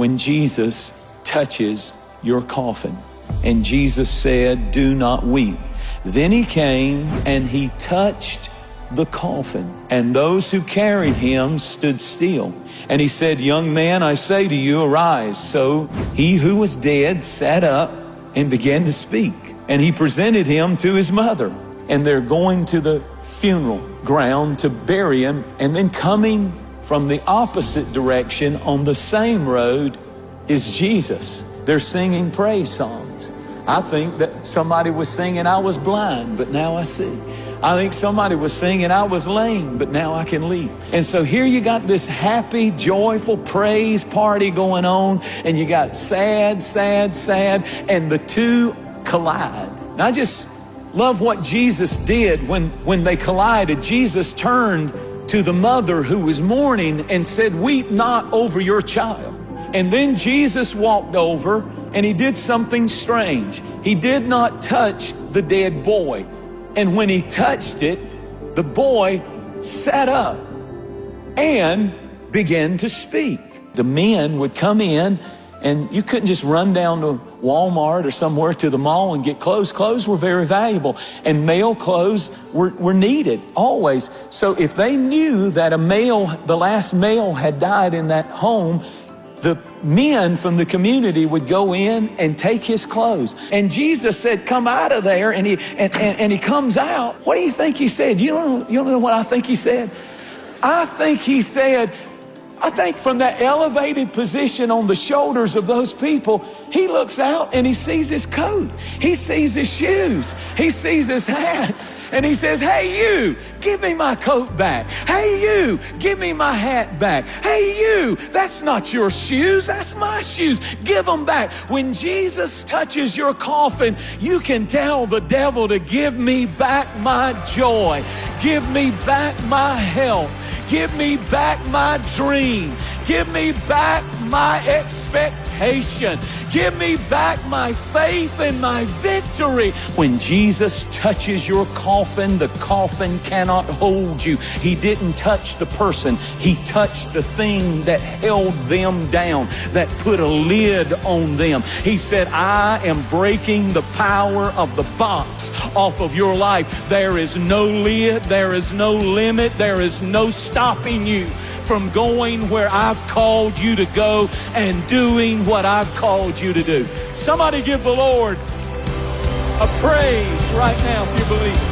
when Jesus touches your coffin. And Jesus said, Do not weep. Then he came and he touched the coffin, and those who carried him stood still. And he said, Young man, I say to you, arise. So he who was dead sat up and began to speak. And he presented him to his mother. And they're going to the funeral ground to bury him. And then coming from the opposite direction on the same road is Jesus. They're singing praise songs. I think that somebody was singing, I was blind, but now I see. I think somebody was singing, I was lame, but now I can leap. And so here you got this happy, joyful praise party going on, and you got sad, sad, sad, and the two collide. And I just love what Jesus did when, when they collided. Jesus turned to the mother who was mourning and said, Weep not over your child. And then Jesus walked over and he did something strange. He did not touch the dead boy. And when he touched it, the boy sat up and began to speak. The men would come in and you couldn't just run down to Walmart or somewhere to the mall and get clothes. Clothes were very valuable and male clothes were, were needed always. So if they knew that a male, the last male had died in that home, the men from the community would go in and take his clothes. And Jesus said, come out of there. And he, and, and, and he comes out. What do you think he said? You don't, know, you don't know what I think he said? I think he said, I think from that elevated position on the shoulders of those people, he looks out and he sees his coat. He sees his shoes. He sees his hat. And he says, Hey, you, give me my coat back. Hey, you, give me my hat back. Hey, you, that's not your shoes. That's my shoes. Give them back. When Jesus touches your coffin, you can tell the devil to give me back my joy. Give me back my health. Give me back my dream. Give me back my expectation. Give me back my faith and my victory. When Jesus touches your coffin, the coffin cannot hold you. He didn't touch the person. He touched the thing that held them down, that put a lid on them. He said, I am breaking the power of the box off of your life. There is no lid. There is no limit. There is no stopping you from going where I've called you to go and doing what I've called you to do. Somebody give the Lord a praise right now if you believe.